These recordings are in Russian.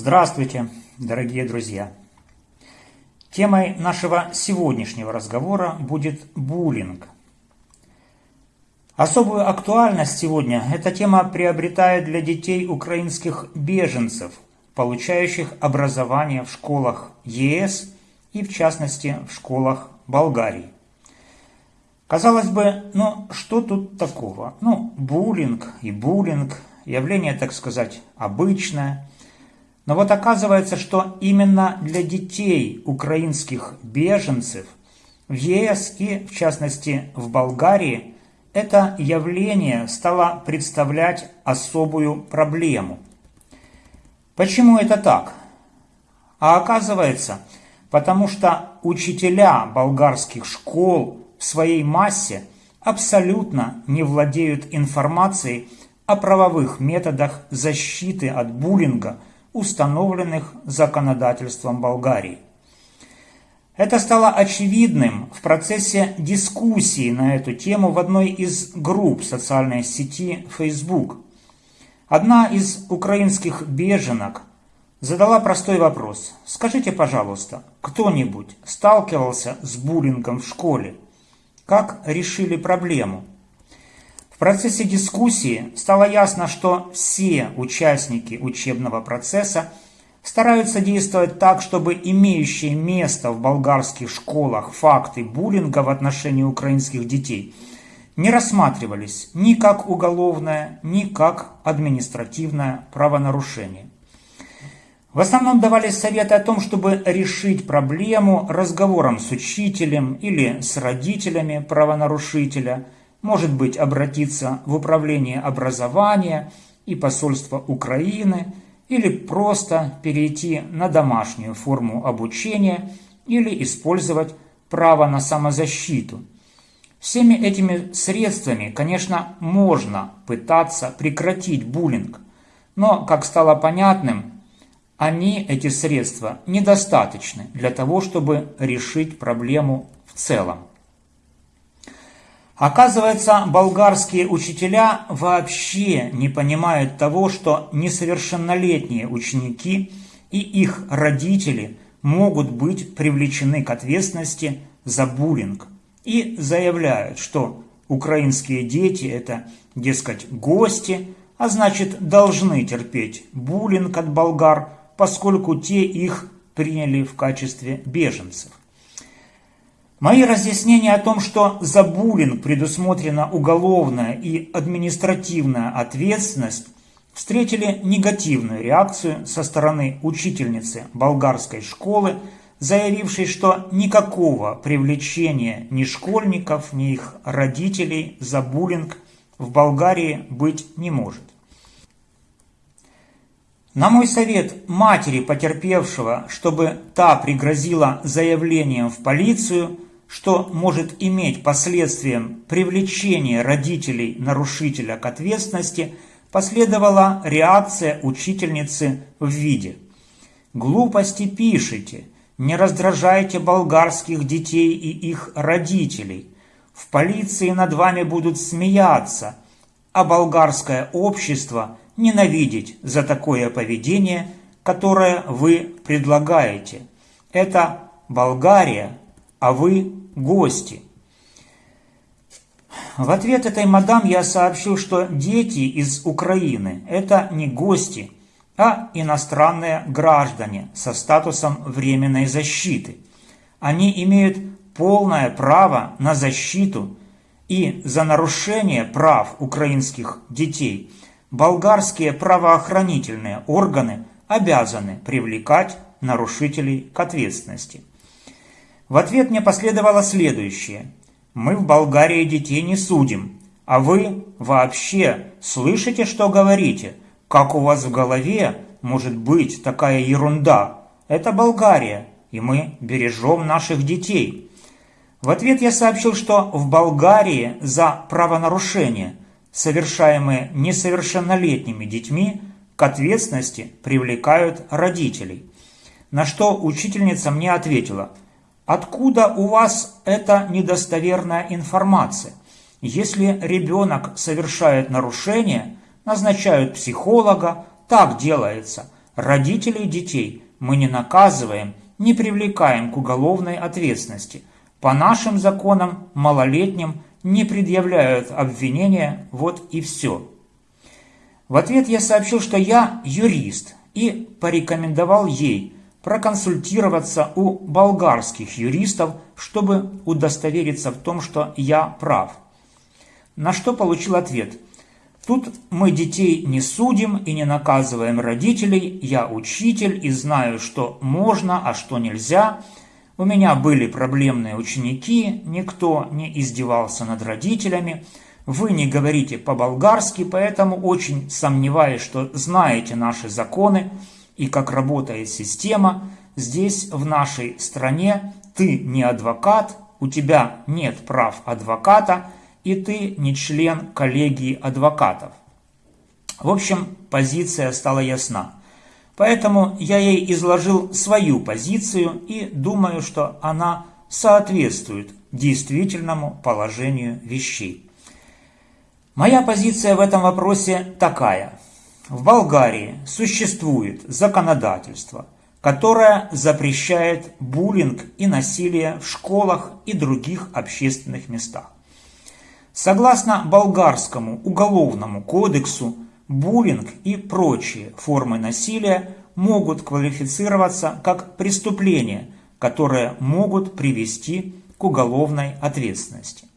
Здравствуйте, дорогие друзья! Темой нашего сегодняшнего разговора будет буллинг. Особую актуальность сегодня эта тема приобретает для детей украинских беженцев, получающих образование в школах ЕС и в частности в школах Болгарии. Казалось бы, ну что тут такого? Ну, буллинг и буллинг, явление, так сказать, обычное – но вот оказывается, что именно для детей украинских беженцев в ЕС и, в частности, в Болгарии, это явление стало представлять особую проблему. Почему это так? А оказывается, потому что учителя болгарских школ в своей массе абсолютно не владеют информацией о правовых методах защиты от буллинга – установленных законодательством Болгарии. Это стало очевидным в процессе дискуссии на эту тему в одной из групп социальной сети Facebook. Одна из украинских беженок задала простой вопрос. Скажите, пожалуйста, кто-нибудь сталкивался с буллингом в школе? Как решили проблему? В процессе дискуссии стало ясно, что все участники учебного процесса стараются действовать так, чтобы имеющие место в болгарских школах факты буллинга в отношении украинских детей не рассматривались ни как уголовное, ни как административное правонарушение. В основном давались советы о том, чтобы решить проблему разговором с учителем или с родителями правонарушителя – может быть обратиться в управление образования и посольство Украины или просто перейти на домашнюю форму обучения или использовать право на самозащиту. Всеми этими средствами, конечно, можно пытаться прекратить буллинг, но, как стало понятным, они, эти средства, недостаточны для того, чтобы решить проблему в целом. Оказывается, болгарские учителя вообще не понимают того, что несовершеннолетние ученики и их родители могут быть привлечены к ответственности за буллинг и заявляют, что украинские дети – это, дескать, гости, а значит, должны терпеть буллинг от болгар, поскольку те их приняли в качестве беженцев. Мои разъяснения о том, что за буллинг предусмотрена уголовная и административная ответственность, встретили негативную реакцию со стороны учительницы болгарской школы, заявившей, что никакого привлечения ни школьников, ни их родителей за буллинг в Болгарии быть не может. На мой совет матери потерпевшего, чтобы та пригрозила заявлением в полицию – что может иметь последствием привлечение родителей нарушителя к ответственности, последовала реакция учительницы в виде «Глупости пишите, не раздражайте болгарских детей и их родителей. В полиции над вами будут смеяться, а болгарское общество ненавидеть за такое поведение, которое вы предлагаете. Это Болгария, а вы гости. В ответ этой мадам я сообщил, что дети из Украины – это не гости, а иностранные граждане со статусом временной защиты. Они имеют полное право на защиту и за нарушение прав украинских детей болгарские правоохранительные органы обязаны привлекать нарушителей к ответственности. В ответ мне последовало следующее. Мы в Болгарии детей не судим, а вы вообще слышите, что говорите? Как у вас в голове может быть такая ерунда? Это Болгария, и мы бережем наших детей. В ответ я сообщил, что в Болгарии за правонарушения, совершаемые несовершеннолетними детьми, к ответственности привлекают родителей. На что учительница мне ответила – Откуда у вас эта недостоверная информация? Если ребенок совершает нарушение, назначают психолога, так делается. Родителей детей мы не наказываем, не привлекаем к уголовной ответственности. По нашим законам малолетним не предъявляют обвинения, вот и все. В ответ я сообщил, что я юрист и порекомендовал ей проконсультироваться у болгарских юристов, чтобы удостовериться в том, что я прав. На что получил ответ. Тут мы детей не судим и не наказываем родителей, я учитель и знаю, что можно, а что нельзя. У меня были проблемные ученики, никто не издевался над родителями, вы не говорите по-болгарски, поэтому очень сомневаюсь, что знаете наши законы и как работает система. Здесь, в нашей стране, ты не адвокат, у тебя нет прав адвоката, и ты не член коллегии адвокатов. В общем, позиция стала ясна. Поэтому я ей изложил свою позицию и думаю, что она соответствует действительному положению вещей. Моя позиция в этом вопросе такая. В Болгарии существует законодательство, которое запрещает буллинг и насилие в школах и других общественных местах. Согласно болгарскому уголовному кодексу, буллинг и прочие формы насилия могут квалифицироваться как преступления, которые могут привести к уголовной ответственности.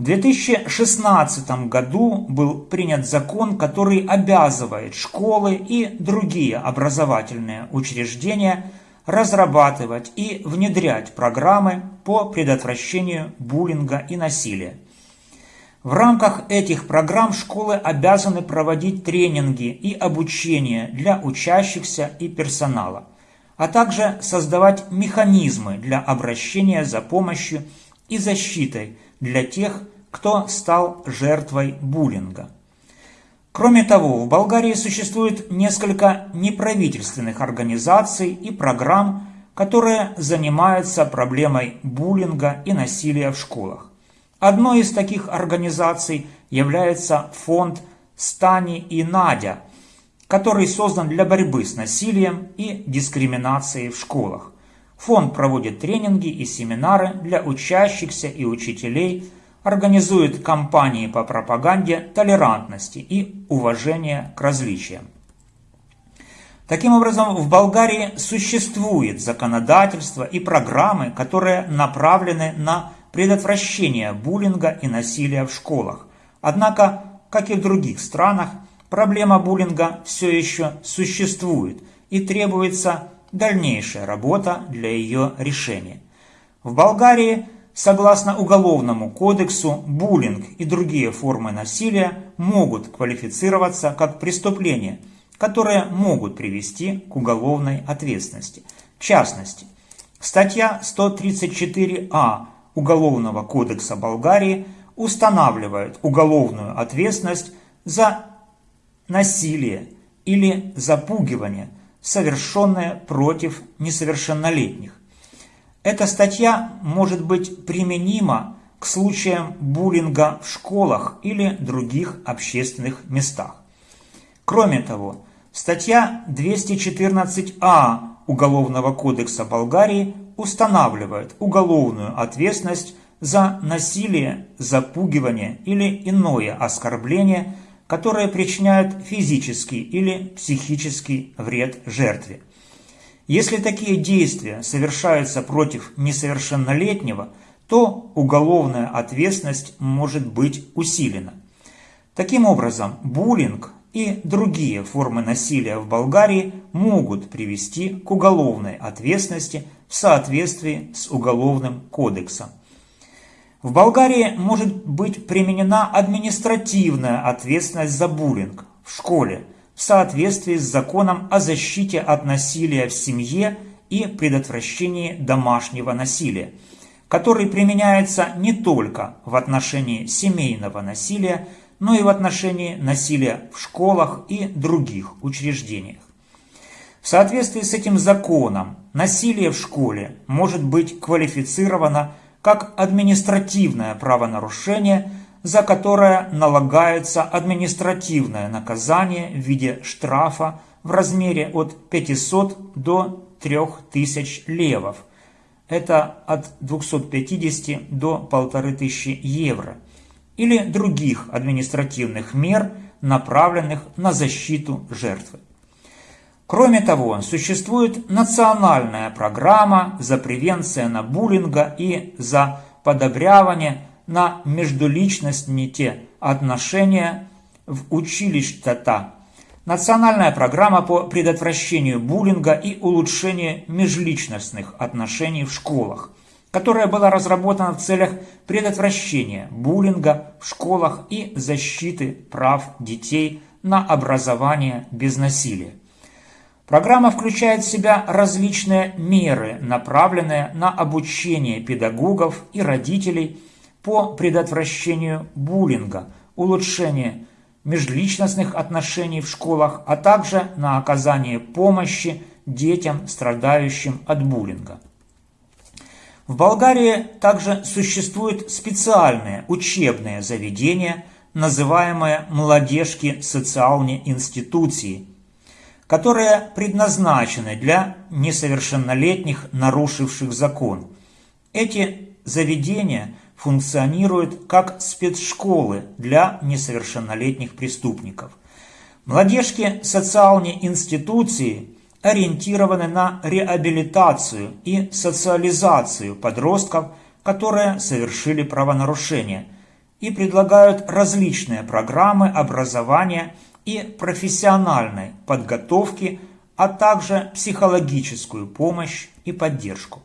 В 2016 году был принят закон, который обязывает школы и другие образовательные учреждения разрабатывать и внедрять программы по предотвращению буллинга и насилия. В рамках этих программ школы обязаны проводить тренинги и обучение для учащихся и персонала, а также создавать механизмы для обращения за помощью и защитой для тех, кто стал жертвой буллинга. Кроме того, в Болгарии существует несколько неправительственных организаций и программ, которые занимаются проблемой буллинга и насилия в школах. Одной из таких организаций является фонд «Стани и Надя», который создан для борьбы с насилием и дискриминацией в школах. Фонд проводит тренинги и семинары для учащихся и учителей, организует кампании по пропаганде толерантности и уважения к различиям. Таким образом, в Болгарии существует законодательство и программы, которые направлены на предотвращение буллинга и насилия в школах. Однако, как и в других странах, проблема буллинга все еще существует и требуется дальнейшая работа для ее решения. В Болгарии, согласно Уголовному кодексу, буллинг и другие формы насилия могут квалифицироваться как преступления, которые могут привести к уголовной ответственности. В частности, статья 134а Уголовного кодекса Болгарии устанавливает уголовную ответственность за насилие или запугивание – совершенное против несовершеннолетних. Эта статья может быть применима к случаям буллинга в школах или других общественных местах. Кроме того, статья 214а Уголовного кодекса Болгарии устанавливает уголовную ответственность за насилие, запугивание или иное оскорбление – которые причиняют физический или психический вред жертве. Если такие действия совершаются против несовершеннолетнего, то уголовная ответственность может быть усилена. Таким образом, буллинг и другие формы насилия в Болгарии могут привести к уголовной ответственности в соответствии с Уголовным кодексом. В Болгарии может быть применена административная ответственность за буллинг в школе в соответствии с законом о защите от насилия в семье и предотвращении домашнего насилия, который применяется не только в отношении семейного насилия, но и в отношении насилия в школах и других учреждениях. В соответствии с этим законом насилие в школе может быть квалифицировано как административное правонарушение за которое налагается административное наказание в виде штрафа в размере от 500 до 3000 левов. Это от 250 до 1500 евро. Или других административных мер, направленных на защиту жертвы. Кроме того, существует национальная программа за превенцию буллинга и за подобрявание на междуличностные отношения в училищата. Национальная программа по предотвращению буллинга и улучшению межличностных отношений в школах, которая была разработана в целях предотвращения буллинга в школах и защиты прав детей на образование без насилия. Программа включает в себя различные меры, направленные на обучение педагогов и родителей по предотвращению буллинга, улучшение межличностных отношений в школах, а также на оказание помощи детям, страдающим от буллинга. В Болгарии также существуют специальные учебные заведения, называемые «молодежки социальные институции», которые предназначены для несовершеннолетних, нарушивших закон. Эти заведения функционируют как спецшколы для несовершеннолетних преступников. Младежки социальные институции ориентированы на реабилитацию и социализацию подростков, которые совершили правонарушения, и предлагают различные программы образования и профессиональной подготовки, а также психологическую помощь и поддержку.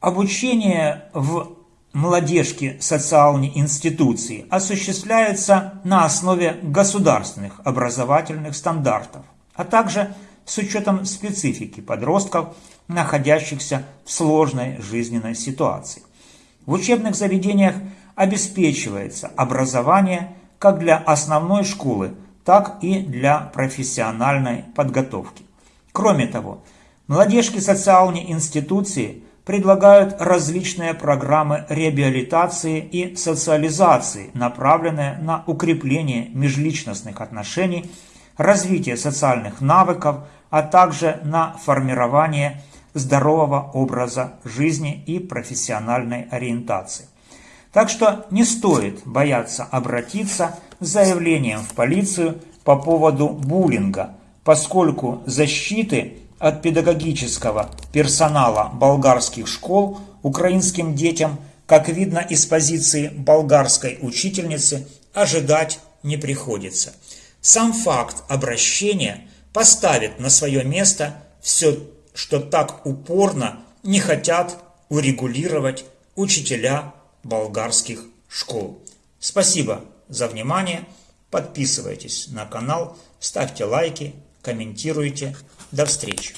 Обучение в молодежки социальной институции осуществляется на основе государственных образовательных стандартов, а также с учетом специфики подростков, находящихся в сложной жизненной ситуации. В учебных заведениях обеспечивается образование как для основной школы, так и для профессиональной подготовки. Кроме того, молодежки социальной институции предлагают различные программы реабилитации и социализации, направленные на укрепление межличностных отношений, развитие социальных навыков, а также на формирование здорового образа жизни и профессиональной ориентации. Так что не стоит бояться обратиться с заявлением в полицию по поводу буллинга, поскольку защиты от педагогического персонала болгарских школ украинским детям, как видно из позиции болгарской учительницы, ожидать не приходится. Сам факт обращения поставит на свое место все, что так упорно не хотят урегулировать учителя болгарских школ. Спасибо за внимание. Подписывайтесь на канал, ставьте лайки, комментируйте. До встречи!